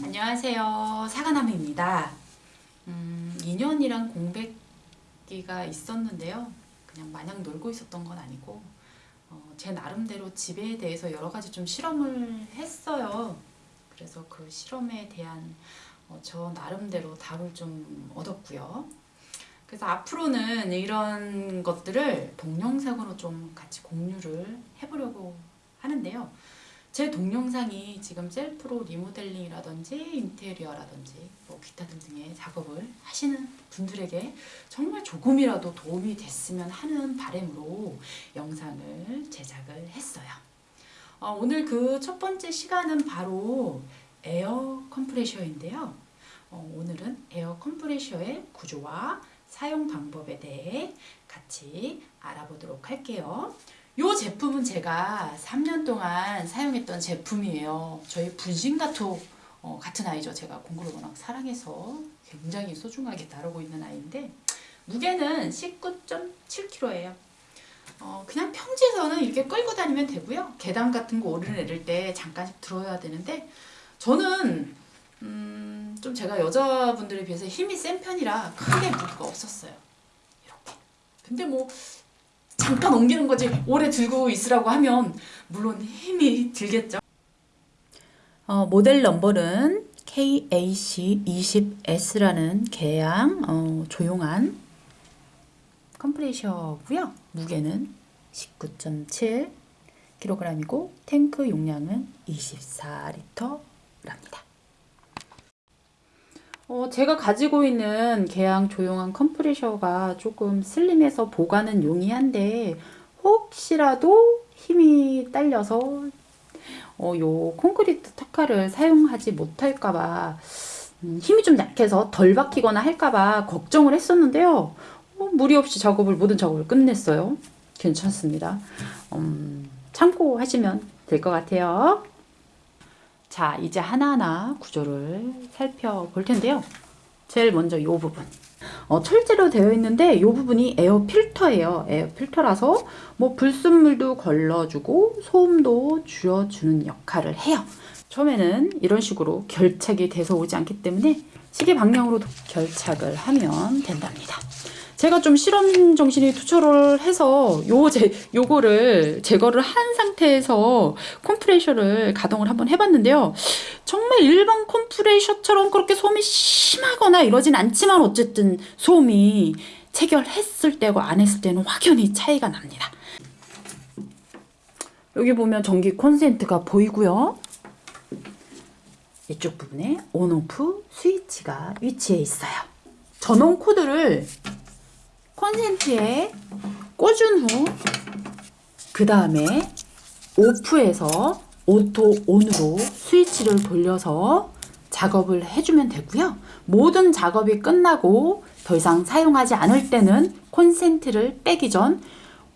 안녕하세요. 사과나무입니다. 음, 2년이란 공백기가 있었는데요. 그냥 마냥 놀고 있었던 건 아니고 어, 제 나름대로 집에 대해서 여러 가지 좀 실험을 했어요. 그래서 그 실험에 대한 어, 저 나름대로 답을 좀 얻었고요. 그래서 앞으로는 이런 것들을 동영상으로 좀 같이 공유를 해보려고 하는데요. 제 동영상이 지금 셀프로 리모델링이라든지 인테리어라든지 뭐 기타 등등의 작업을 하시는 분들에게 정말 조금이라도 도움이 됐으면 하는 바람으로 영상을 제작을 했어요. 어, 오늘 그 첫 번째 시간은 바로 에어 컴프레셔인데요. 어, 오늘은 에어 컴프레셔의 구조와 사용 방법에 대해 같이 알아보도록 할게요. 이 제품은 제가 3년 동안 사용했던 제품이에요. 저희 분신가토 어, 같은 아이죠. 제가 공구를 워낙 사랑해서 굉장히 소중하게 다루고 있는 아이인데 무게는 19.7kg예요. 어, 그냥 평지에서는 이렇게 끌고 다니면 되고요. 계단 같은 거 오르내릴 때 잠깐씩 들어야 되는데 저는 음, 좀 제가 여자분들에 비해서 힘이 센 편이라 크게 무게가 없었어요. 이렇게. 근데 뭐 잠깐 옮기는 거지 오래 들고 있으라고 하면 물론 힘이 들겠죠. 어, 모델 넘버는 KAC20S라는 개양 어, 조용한 컴프레셔고요. 무게는 19.7kg이고 탱크 용량은 24L랍니다. 어, 제가 가지고 있는 개양 조용한 컴프레셔가 조금 슬림해서 보관은 용이한데 혹시라도 힘이 딸려서 어, 요 콘크리트 턱화를 사용하지 못할까봐 음, 힘이 좀 약해서 덜 박히거나 할까봐 걱정을 했었는데요. 어, 무리 없이 작업을 모든 작업을 끝냈어요. 괜찮습니다. 음, 참고하시면 될 것 같아요. 자, 이제 하나하나 구조를 살펴볼 텐데요. 제일 먼저 이 부분. 어, 철제로 되어 있는데 이 부분이 에어 필터예요. 에어 필터라서 뭐 불순물도 걸러주고 소음도 줄여주는 역할을 해요. 처음에는 이런 식으로 결착이 돼서 오지 않기 때문에 시계 방향으로 결착을 하면 된답니다. 제가 좀 실험 정신이 투철을 해서 요 제, 요거를 제거를 한 상태에서 컴프레셔를 가동을 한번 해봤는데요. 정말 일반 컴프레셔처럼 그렇게 소음이 심하거나 이러진 않지만 어쨌든 소음이 체결했을 때고 안 했을 때는 확연히 차이가 납니다. 여기 보면 전기 콘센트가 보이고요. 이쪽 부분에 온오프 스위치가 위치해 있어요. 전원 코드를 콘센트에 꽂은 후 그 다음에 off해서 auto on으로 스위치를 돌려서 작업을 해주면 되고요. 모든 작업이 끝나고 더 이상 사용하지 않을 때는 콘센트를 빼기 전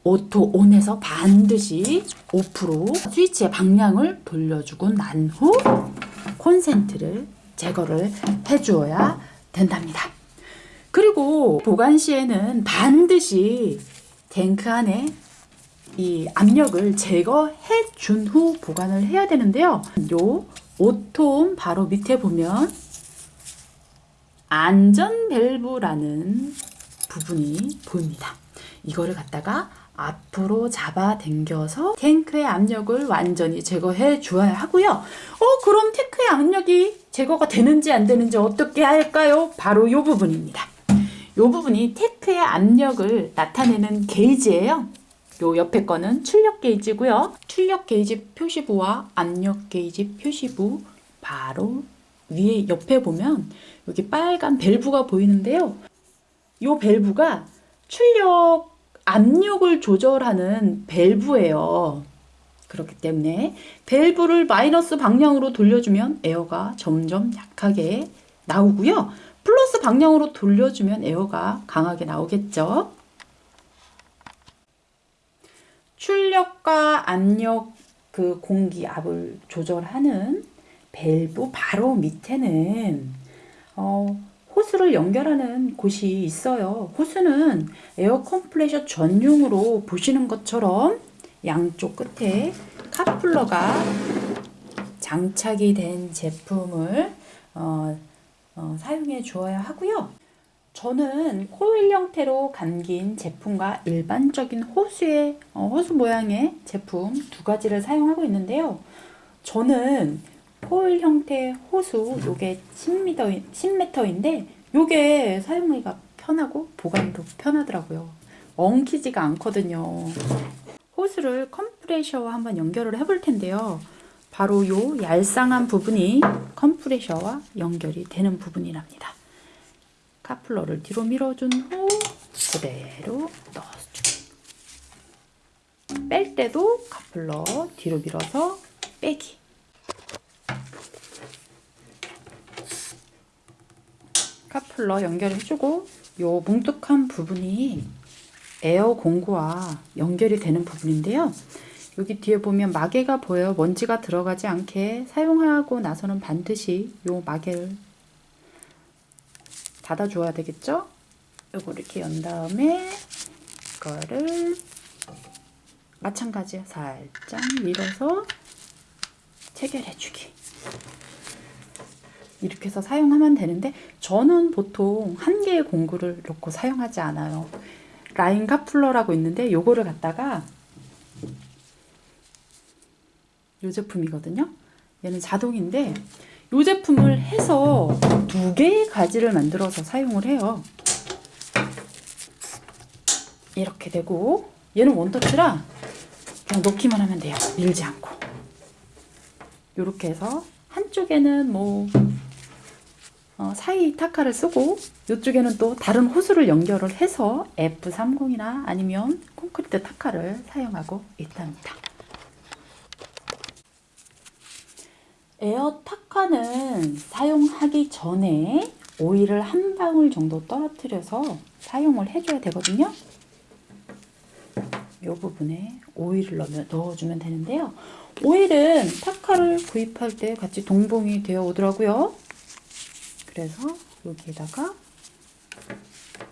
auto on에서 반드시 off로 스위치의 방향을 돌려주고 난 후 콘센트를 제거를 해주어야 된답니다. 그리고 보관 시에는 반드시 탱크 안에 이 압력을 제거해 준 후 보관을 해야 되는데요. 요 오톰 바로 밑에 보면 안전 밸브라는 부분이 보입니다. 이거를 갖다가 앞으로 잡아 당겨서 탱크의 압력을 완전히 제거해 주어야 하고요. 어 그럼 탱크의 압력이 제거가 되는지 안 되는지 어떻게 할까요? 바로 이 부분입니다. 이 부분이 탱크의 압력을 나타내는 게이지예요. 요 옆에 거는 출력 게이지고요. 출력 게이지 표시부와 압력 게이지 표시부 바로 위에 옆에 보면 여기 빨간 밸브가 보이는데요. 이 밸브가 출력 압력을 조절하는 밸브예요. 그렇기 때문에 밸브를 마이너스 방향으로 돌려주면 에어가 점점 약하게 나오고요. 플러스 방향으로 돌려주면 에어가 강하게 나오겠죠. 출력과 압력 그 공기 압을 조절하는 밸브 바로 밑에는 어, 호스를 연결하는 곳이 있어요. 호스는 에어 컴프레셔 전용으로 보시는 것처럼 양쪽 끝에 coupler가 장착이 된 제품을 어, 어, 사용해 주어야 하고요. 저는 코일 형태로 감긴 제품과 일반적인 호수의 어, 호수 모양의 제품 두 가지를 사용하고 있는데요. 저는 코일 형태 호수 요게 10m 10m인데 요게 사용하기가 편하고 보관도 편하더라고요. 엉키지가 않거든요. 호스를 컴프레셔와 한번 연결을 해볼 텐데요. 바로 요 얄쌍한 부분이 컴프레셔와 연결이 되는 부분이랍니다. 카플러를 뒤로 밀어준 후 그대로 넣어주기. 뺄 때도 카플러 뒤로 밀어서 빼기. 카플러 연결해주고 요 뭉툭한 부분이 에어 공구와 연결이 되는 부분인데요. 여기 뒤에 보면 마개가 보여요. 먼지가 들어가지 않게 사용하고 나서는 반드시 요 마개를 닫아줘야 되겠죠? 요거 이렇게 연 다음에 이거를 마찬가지야. 살짝 밀어서 체결해주기. 이렇게 해서 사용하면 되는데 저는 보통 한 개의 공구를 놓고 사용하지 않아요. 라인 카플러라고 있는데 요거를 갖다가 요 제품이거든요. 얘는 자동인데 요 제품을 해서 두 개의 가지를 만들어서 사용을 해요. 이렇게 되고 얘는 원터치라 그냥 놓기만 하면 돼요. 밀지 않고. 요렇게 해서 한쪽에는 뭐 어, 사이 타카를 쓰고 이쪽에는 또 다른 호수를 연결을 해서 F30이나 아니면 콘크리트 타카를 사용하고 있답니다. 에어 타카는 사용하기 전에 오일을 한 방울 정도 떨어뜨려서 사용을 해줘야 되거든요. 이 부분에 오일을 넣어주면 되는데요. 오일은 타카를 구입할 때 같이 동봉이 되어 오더라고요. 그래서 여기에다가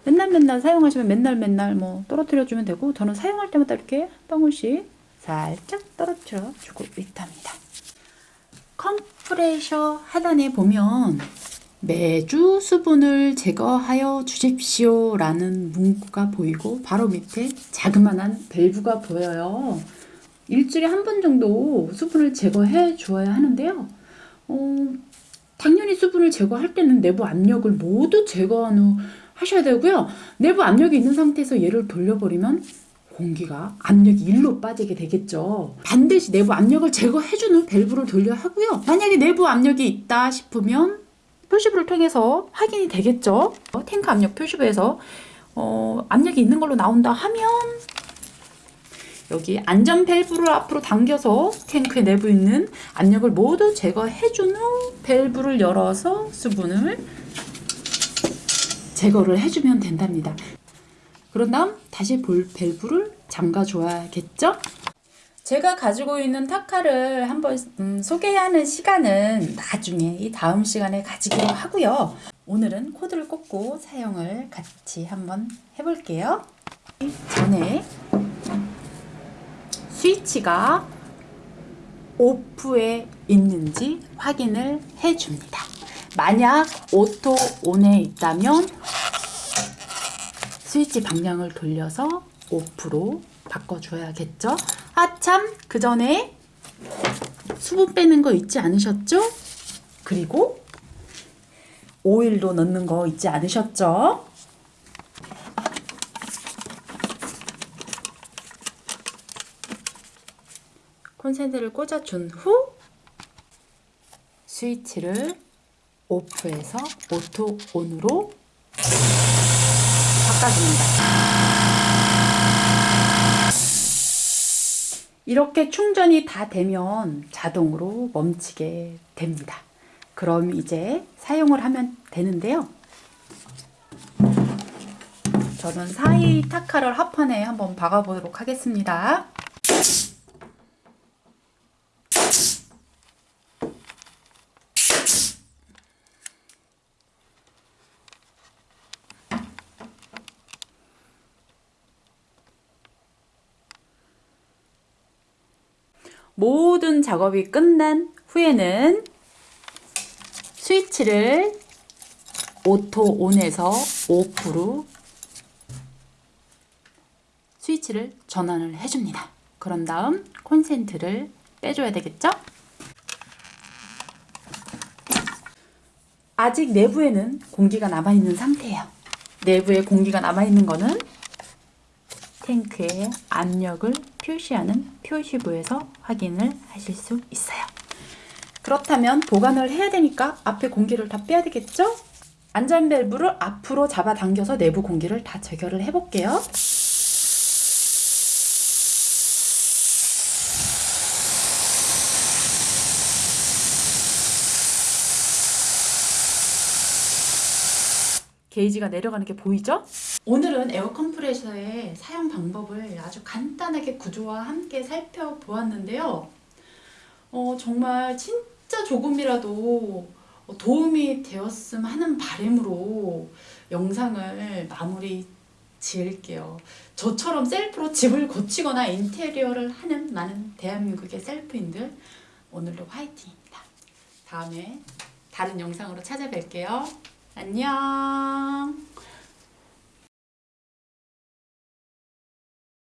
맨날 맨날 사용하시면 맨날 맨날 뭐 떨어뜨려 주면 되고 저는 사용할 때마다 이렇게 한 방울씩 살짝 떨어뜨려 주고 있답니다. 컴프레셔 하단에 보면 매주 수분을 제거하여 주십시오 라는 문구가 보이고 바로 밑에 자그마한 밸브가 보여요. 일주일에 한 번 정도 수분을 제거해 주어야 하는데요. 어, 당연히 수분을 제거할 때는 내부 압력을 모두 제거한 후 하셔야 되고요. 내부 압력이 있는 상태에서 얘를 돌려버리면 공기가 압력이 일로 빠지게 되겠죠. 반드시 내부 압력을 제거해준 후 밸브를 돌려 하고요. 만약에 내부 압력이 있다 싶으면 표시부를 통해서 확인이 되겠죠. 탱크 압력 표시부에서 어, 압력이 있는 걸로 나온다 하면 여기 안전 밸브를 앞으로 당겨서 탱크 내부 있는 압력을 모두 제거해준 후 밸브를 열어서 수분을 제거를 해주면 된답니다. 그런 다음 다시 볼 밸브를 잠가줘야겠죠? 제가 가지고 있는 타카를 한번 음, 소개하는 시간은 나중에 이 다음 시간에 가지기로 하고요. 오늘은 코드를 꽂고 사용을 같이 한번 해볼게요. 전에 스위치가 off에 있는지 확인을 해줍니다. 만약 auto on에 있다면 스위치 방향을 돌려서 off로 바꿔줘야겠죠? 아참 그 전에 수분 빼는 거 잊지 않으셨죠? 그리고 오일도 넣는 거 잊지 않으셨죠? 콘센트를 꽂아준 후 스위치를 off에서 auto on으로 바꿔줍니다. 이렇게 충전이 다 되면 자동으로 멈추게 됩니다. 그럼 이제 사용을 하면 되는데요. 저는 사이 타카를 합판에 한번 박아보도록 하겠습니다. 모든 작업이 끝난 후에는 스위치를 auto on에서 off로 스위치를 전환을 해줍니다. 그런 다음 콘센트를 빼줘야 되겠죠? 아직 내부에는 공기가 남아있는 상태예요. 내부에 공기가 남아있는 거는 탱크의 압력을 표시하는 표시부에서 확인을 하실 수 있어요. 그렇다면 보관을 해야 되니까 앞에 공기를 다 빼야 되겠죠? 안전 밸브를 앞으로 잡아당겨서 내부 공기를 다 제거를 해볼게요. 게이지가 내려가는 게 보이죠? 오늘은 에어 컴프레서의 사용 방법을 아주 간단하게 구조와 함께 살펴보았는데요. 어, 정말 진짜 조금이라도 도움이 되었음 하는 바람으로 영상을 마무리 지을게요. 저처럼 셀프로 집을 고치거나 인테리어를 하는 많은 대한민국의 셀프인들 오늘도 화이팅입니다. 다음에 다른 영상으로 찾아뵐게요. 안녕.